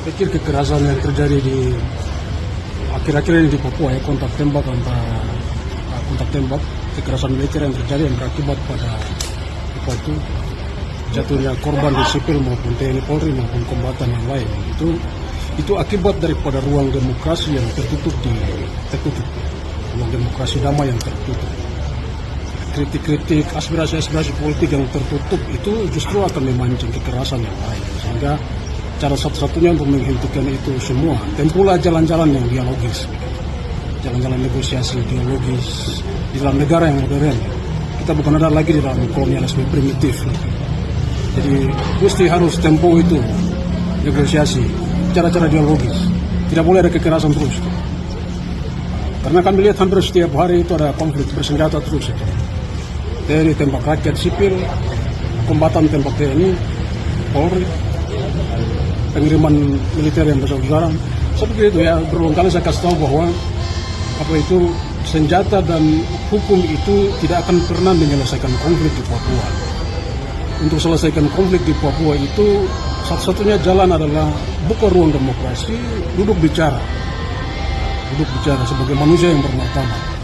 Pikir kekerasan yang terjadi di akhir-akhir ini di Papua ya kontak tembak antara uh, kontak tembak kekerasan militer yang terjadi yang berakibat pada apa itu jatuhnya korban di sipil maupun TNI Polri maupun kombatan yang lain. Itu itu akibat daripada ruang demokrasi yang tertutup di tertutup. Ruang demokrasi damai yang tertutup. Kritik-kritik aspirasi-aspirasi politik yang tertutup itu justru akan memancing kekerasan yang lain. Sehingga cara satu-satunya untuk menghentikan itu semua. Tempuhlah jalan-jalan yang dialogis. Jalan-jalan negosiasi dialogis di dalam negara yang modern kita bukan ada lagi di dalam kolonialisme primitif. Jadi mesti harus tempo itu negosiasi cara-cara dialogis. Tidak boleh ada kekerasan terus. Karena kami lihat hampir setiap hari itu ada konflik bersenjata terus itu. TNI tembak rakyat sipil kombatan tembak TNI Polri pengiriman militer yang besar-besaran seperti itu ya berulang kali saya kasih tahu bahwa apa itu senjata dan hukum itu tidak akan pernah menyelesaikan konflik di Papua. Untuk selesaikan konflik di Papua itu satu-satunya jalan adalah buka ruang demokrasi duduk bicara. Duduk bicara sebagai manusia yang bermartabat